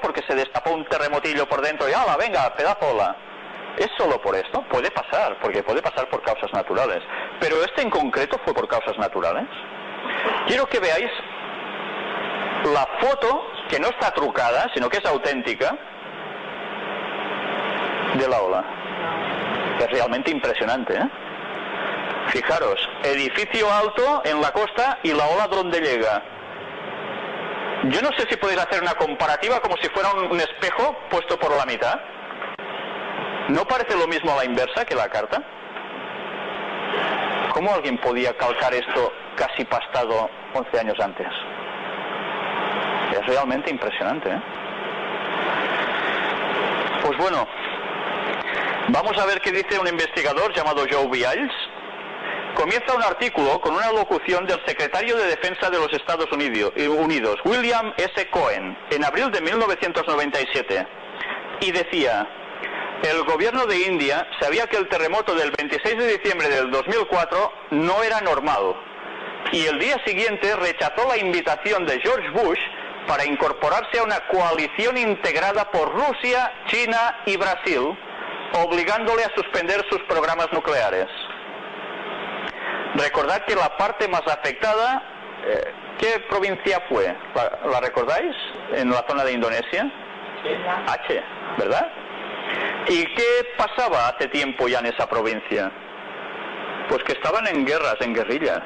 porque se destapó un terremotillo por dentro y ¡hala, venga, pedazo ola! ¿Es solo por esto? Puede pasar, porque puede pasar por causas naturales. Pero este en concreto fue por causas naturales. Quiero que veáis la foto, que no está trucada, sino que es auténtica, de la ola. Es realmente impresionante, ¿eh? Fijaros, edificio alto en la costa y la ola donde llega. Yo no sé si podéis hacer una comparativa como si fuera un espejo puesto por la mitad. ¿No parece lo mismo a la inversa que la carta? ¿Cómo alguien podía calcar esto casi pastado 11 años antes? Es realmente impresionante. ¿eh? Pues bueno, vamos a ver qué dice un investigador llamado Joe Biles. Comienza un artículo con una locución del secretario de Defensa de los Estados Unidos, William S. Cohen, en abril de 1997. Y decía, el gobierno de India sabía que el terremoto del 26 de diciembre del 2004 no era normal y el día siguiente rechazó la invitación de George Bush para incorporarse a una coalición integrada por Rusia, China y Brasil, obligándole a suspender sus programas nucleares. Recordad que la parte más afectada, eh, ¿qué provincia fue? ¿La, recordáis? En la zona de Indonesia. H, ¿verdad? ¿Y qué pasaba hace tiempo ya en esa provincia? Pues que estaban en guerras, en guerrillas.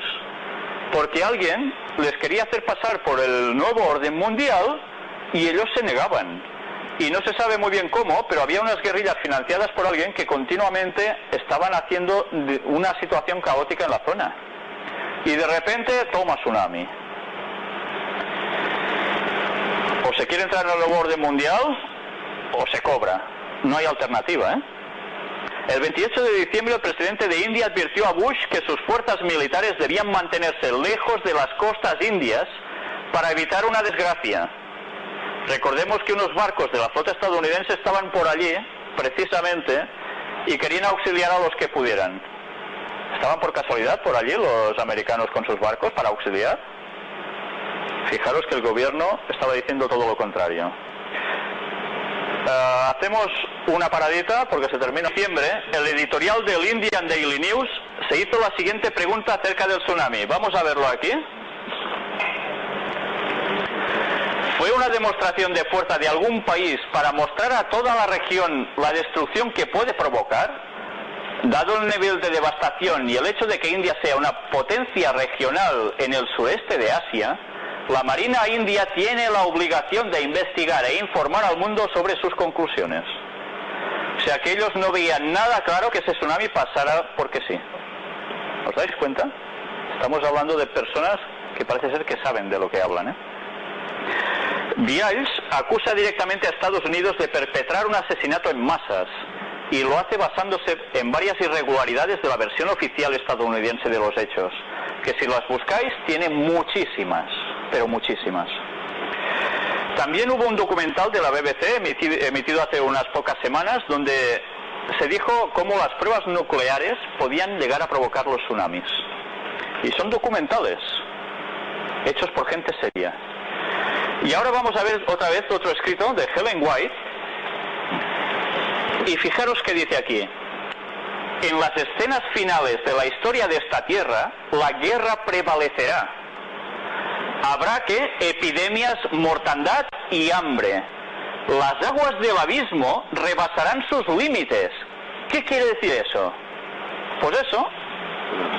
Porque alguien les quería hacer pasar por el nuevo orden mundial y ellos se negaban. Y no se sabe muy bien cómo, pero había unas guerrillas financiadas por alguien que continuamente estaban haciendo una situación caótica en la zona. Y de repente toma tsunami. O se quiere entrar en el orden mundial o se cobra. No hay alternativa, ¿eh? El 28 de diciembre el presidente de India advirtió a Bush que sus fuerzas militares debían mantenerse lejos de las costas indias para evitar una desgracia. Recordemos que unos barcos de la flota estadounidense estaban por allí, precisamente, y querían auxiliar a los que pudieran. ¿Estaban por casualidad por allí los americanos con sus barcos para auxiliar? Fijaros que el gobierno estaba diciendo todo lo contrario. Eh, hacemos una paradita porque se termina diciembre. El editorial del Indian Daily News se hizo la siguiente pregunta acerca del tsunami. Vamos a verlo aquí. ¿Fue una demostración de fuerza de algún país para mostrar a toda la región la destrucción que puede provocar? Dado el nivel de devastación y el hecho de que India sea una potencia regional en el sureste de Asia, la Marina India tiene la obligación de investigar e informar al mundo sobre sus conclusiones. O sea que ellos no veían nada claro que ese tsunami pasara porque sí. ¿Os dais cuenta? Estamos hablando de personas que parece ser que saben de lo que hablan. ¿eh? Acusa directamente a Estados Unidos de perpetrar un asesinato en masas y lo hace basándose en varias irregularidades de la versión oficial estadounidense de los hechos, que si las buscáis tiene muchísimas pero muchísimas. También hubo un documental de la BBC emitido, hace unas pocas semanas donde se dijo cómo las pruebas nucleares podían llegar a provocar los tsunamis. Y son documentales, hechos por gente seria. Y ahora vamos a ver otra vez otro escrito de Helen White. Y fijaros qué dice aquí. En las escenas finales de la historia de esta tierra, la guerra prevalecerá habrá que epidemias, mortandad y hambre. Las aguas del abismo rebasarán sus límites. ¿Qué quiere decir eso? Pues eso,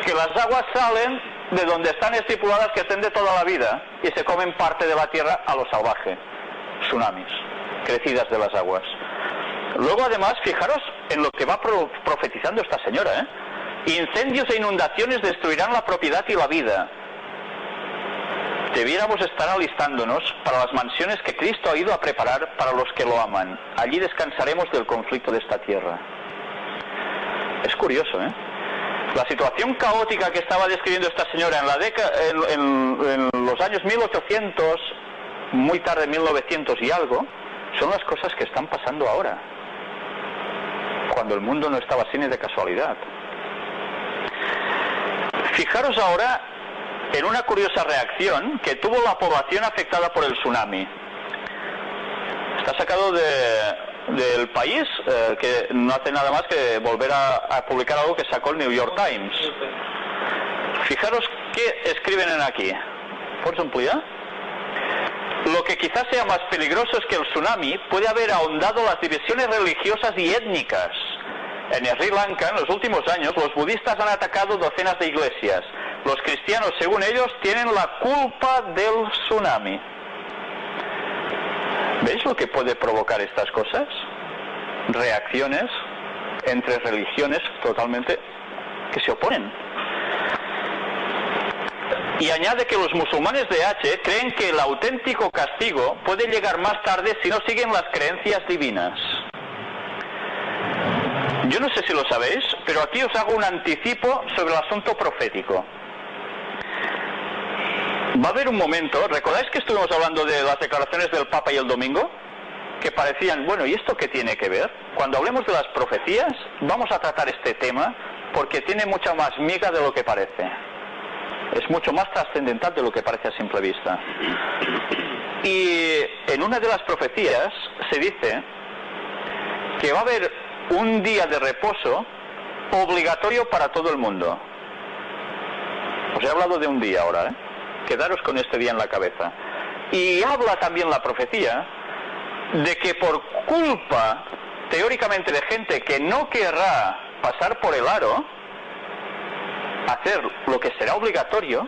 que las aguas salen de donde están estipuladas que estén de toda la vida y se comen parte de la tierra a lo salvaje. Tsunamis, crecidas de las aguas. Luego además, fijaros en lo que va profetizando esta señora. ¿eh? Incendios e inundaciones destruirán la propiedad y la vida Debiéramos estar alistándonos para las mansiones que Cristo ha ido a preparar para los que lo aman. Allí descansaremos del conflicto de esta tierra. Es curioso, ¿eh? La situación caótica que estaba describiendo esta señora en, la década, en, los años 1800, muy tarde 1900 y algo, son las cosas que están pasando ahora, cuando el mundo no estaba así ni de casualidad. Fijaros ahora en una curiosa reacción que tuvo la población afectada por el tsunami. Está sacado del país, eh, que no hace nada más que volver a, publicar algo que sacó el New York Times. Fijaros qué escriben en aquí. ¿Puedes ampliar? Lo que quizás sea más peligroso es que el tsunami puede haber ahondado las divisiones religiosas y étnicas. En Sri Lanka, en los últimos años, los budistas han atacado docenas de iglesias. Los cristianos, según ellos, tienen la culpa del tsunami. ¿Veis lo que puede provocar estas cosas? Reacciones entre religiones totalmente que se oponen. Y añade que los musulmanes de H creen que el auténtico castigo puede llegar más tarde si no siguen las creencias divinas. Yo no sé si lo sabéis, pero aquí os hago un anticipo sobre el asunto profético. Va a haber un momento, ¿recordáis que estuvimos hablando de las declaraciones del Papa y el domingo? Que parecían, bueno, ¿y esto qué tiene que ver? Cuando hablemos de las profecías, vamos a tratar este tema porque tiene mucha más miga de lo que parece. Es mucho más trascendental de lo que parece a simple vista. Y en una de las profecías se dice que va a haber un día de reposo obligatorio para todo el mundo. Os he hablado de un día ahora, ¿eh? Quedaros con este día en la cabeza. Y habla también la profecía de que por culpa, teóricamente, de gente que no querrá pasar por el aro, hacer lo que será obligatorio,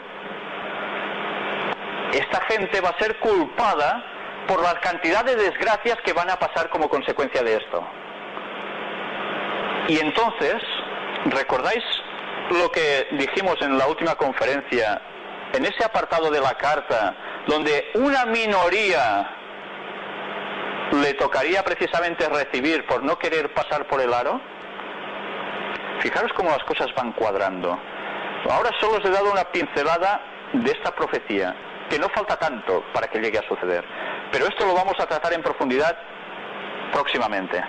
esta gente va a ser culpada por la cantidad de desgracias que van a pasar como consecuencia de esto. Y entonces, ¿recordáis lo que dijimos en la última conferencia en ese apartado de la carta, donde una minoría le tocaría precisamente recibir por no querer pasar por el aro? Fijaros cómo las cosas van cuadrando. Ahora solo os he dado una pincelada de esta profecía, que no falta tanto para que llegue a suceder. Pero esto lo vamos a tratar en profundidad próximamente.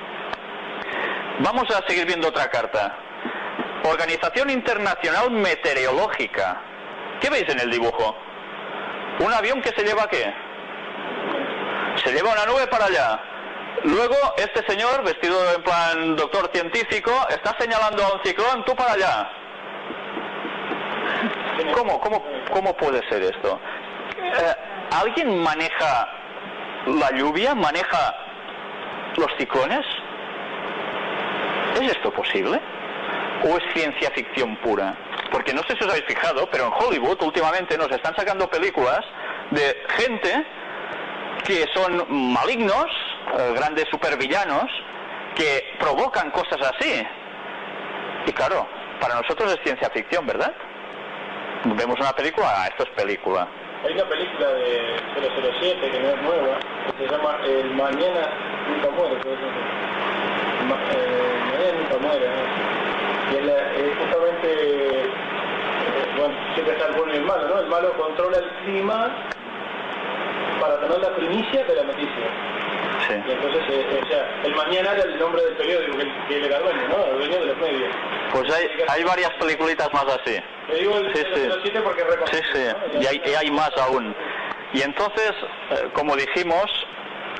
Vamos a seguir viendo otra carta. Organización Internacional Meteorológica. ¿Qué veis en el dibujo? ¿Un avión que se lleva qué? Se lleva una nube para allá. Luego, este señor, vestido en plan doctor científico, está señalando a un ciclón, tú para allá. ¿Cómo, cómo, cómo puede ser esto? Eh, ¿Alguien maneja la lluvia? ¿Maneja los ciclones? ¿Es esto posible? ¿O es ciencia ficción pura? Porque no sé si os habéis fijado, pero en Hollywood últimamente nos están sacando películas de gente que son malignos, eh, grandes supervillanos, que provocan cosas así. Y claro, para nosotros es ciencia ficción, ¿verdad? Vemos una película, ah, esto es película. Hay una película de 007 que no es nueva, que se llama El Mañana Nunca Muere. Eh, Mañana Nunca Muere. Y es, justamente, eh, bueno, siempre está el bueno y el malo, ¿no? El malo controla el clima para tener la primicia de la noticia. Sí. Y entonces, eh, o sea, el mañana era el nombre del periódico que, era dueño, ¿no? El dueño de los medios. Pues hay, hay varias peliculitas más así. Le digo el Sí, sí. 007 porque Sí, sí, y hay, y hay más aún. Y entonces, eh, como dijimos,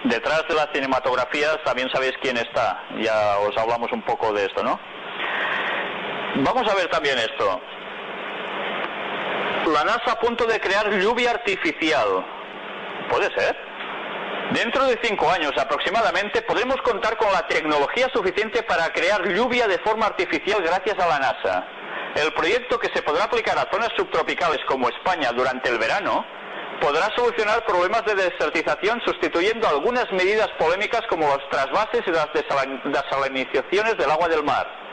detrás de las cinematografías también sabéis quién está. Ya os hablamos un poco de esto, ¿no? Vamos a ver también esto. La NASA a punto de crear lluvia artificial. ¿Puede ser? Dentro de cinco años aproximadamente podremos contar con la tecnología suficiente para crear lluvia de forma artificial gracias a la NASA. El proyecto que se podrá aplicar a zonas subtropicales como España durante el verano podrá solucionar problemas de desertización sustituyendo algunas medidas polémicas como los trasvases y las desalinizaciones del agua del mar.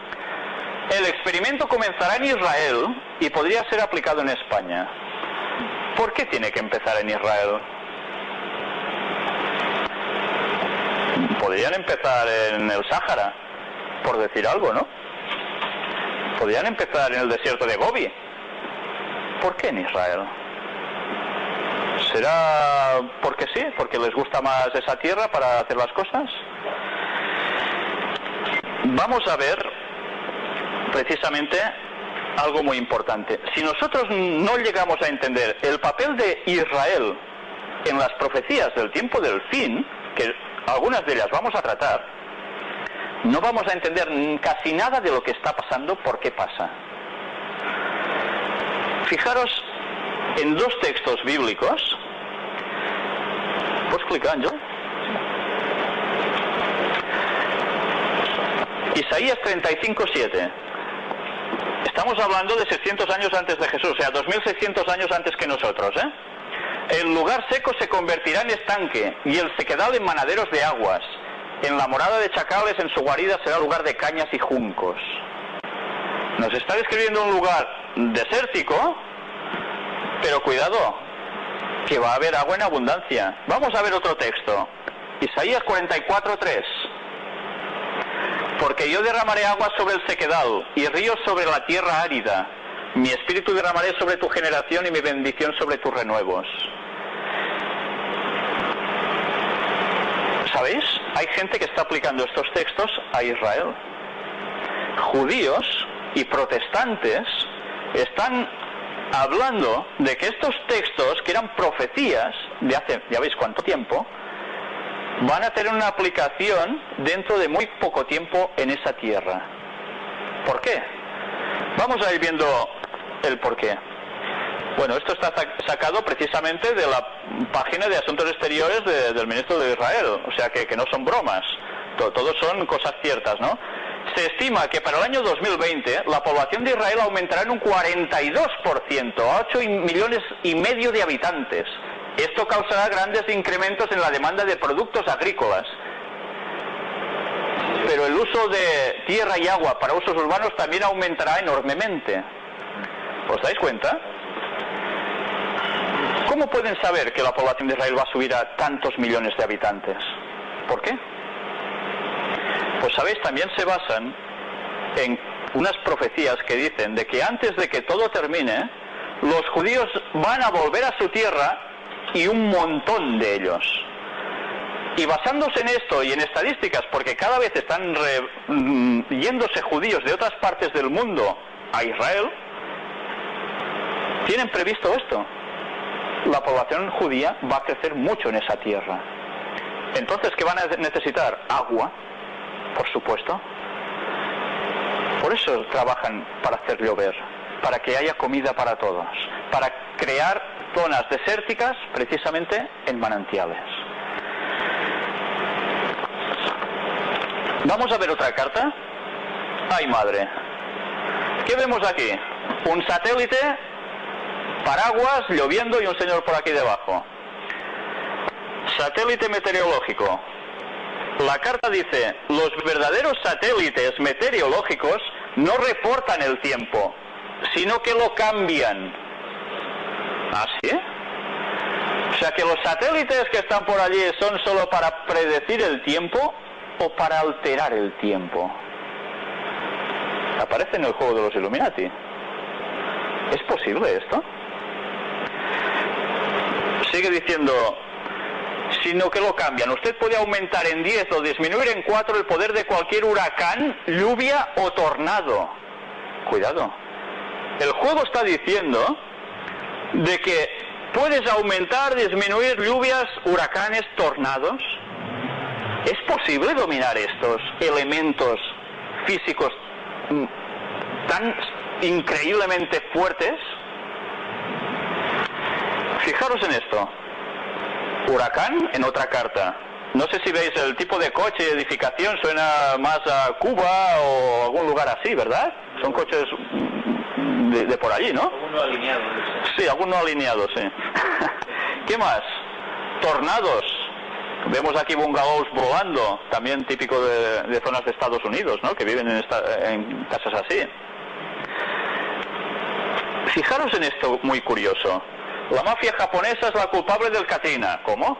El experimento comenzará en Israel y podría ser aplicado en España. ¿Por qué tiene que empezar en Israel? Podrían empezar en el Sáhara, por decir algo, ¿no? Podrían empezar en el desierto de Gobi. ¿Por qué en Israel? ¿Será porque sí? ¿Porque les gusta más esa tierra para hacer las cosas? Vamos a ver precisamente algo muy importante. Si nosotros no llegamos a entender el papel de Israel en las profecías del tiempo del fin, que algunas de ellas vamos a tratar, no vamos a entender casi nada de lo que está pasando, por qué pasa. Fijaros en dos textos bíblicos. ¿Puedes clicar, Ángel? Isaías 35, 7. Estamos hablando de 600 años antes de Jesús, o sea, 2600 años antes que nosotros, ¿eh? El lugar seco se convertirá en estanque y el sequedal en manaderos de aguas. En la morada de chacales, en su guarida será lugar de cañas y juncos. Nos está describiendo un lugar desértico, pero cuidado, que va a haber agua en abundancia. Vamos a ver otro texto. Isaías 44:3. Porque yo derramaré agua sobre el sequedal y ríos sobre la tierra árida. Mi espíritu derramaré sobre tu generación y mi bendición sobre tus renuevos. ¿Sabéis? Hay gente que está aplicando estos textos a Israel. Judíos y protestantes están hablando de que estos textos, que eran profecías de hace, ya veis cuánto tiempo, van a tener una aplicación dentro de muy poco tiempo en esa tierra. ¿Por qué? Vamos a ir viendo el por qué. Bueno, esto está sacado precisamente de la página de Asuntos Exteriores del ministro de Israel, o sea que, no son bromas, todo, son cosas ciertas, ¿no? Se estima que para el año 2020 la población de Israel aumentará en un 42%, a 8 millones y medio de habitantes. Esto causará grandes incrementos en la demanda de productos agrícolas. Pero el uso de tierra y agua para usos urbanos también aumentará enormemente. ¿Os dais cuenta? ¿Cómo pueden saber que la población de Israel va a subir a tantos millones de habitantes? ¿Por qué? Pues sabéis, también se basan en unas profecías que dicen de que antes de que todo termine, los judíos van a volver a su tierra y un montón de ellos. Y basándose en esto y en estadísticas, porque cada vez están mm, yéndose judíos de otras partes del mundo a Israel, tienen previsto esto. La población judía va a crecer mucho en esa tierra. Entonces, ¿qué van a necesitar? Agua, por supuesto. Por eso trabajan para hacer llover, para que haya comida para todos, para crear zonas desérticas precisamente en manantiales. Vamos a ver otra carta. Ay madre. ¿Qué vemos aquí? Un satélite paraguas, lloviendo y un señor por aquí debajo. Satélite meteorológico. La carta dice, los verdaderos satélites meteorológicos no reportan el tiempo, sino que lo cambian. ¿Ah, o sea que los satélites que están por allí son solo para predecir el tiempo o para alterar el tiempo. Aparece en el juego de los Illuminati. ¿Es posible esto? sigue diciendo, sino que lo cambian. Usted puede aumentar en 10 o disminuir en 4 el poder de cualquier huracán, lluvia o tornado. Cuidado. El juego está diciendo de que puedes aumentar, disminuir lluvias, huracanes, tornados. ¿Es posible dominar estos elementos físicos mm, tan increíblemente fuertes? Fijaros en esto. Huracán en otra carta. No sé si veis el tipo de coche, edificación, suena más a Cuba o algún lugar así, ¿verdad? Son coches de, por allí, ¿no? Sí, algunos alineados, sí. ¿Qué más? Tornados. Vemos aquí bungalows volando, también típico de, zonas de Estados Unidos, ¿no? Que viven en, en casas así. Fijaros en esto muy curioso. La mafia japonesa es la culpable del Katrina. ¿Cómo?